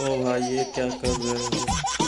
ओ भाई ये क्या कर रहे हो?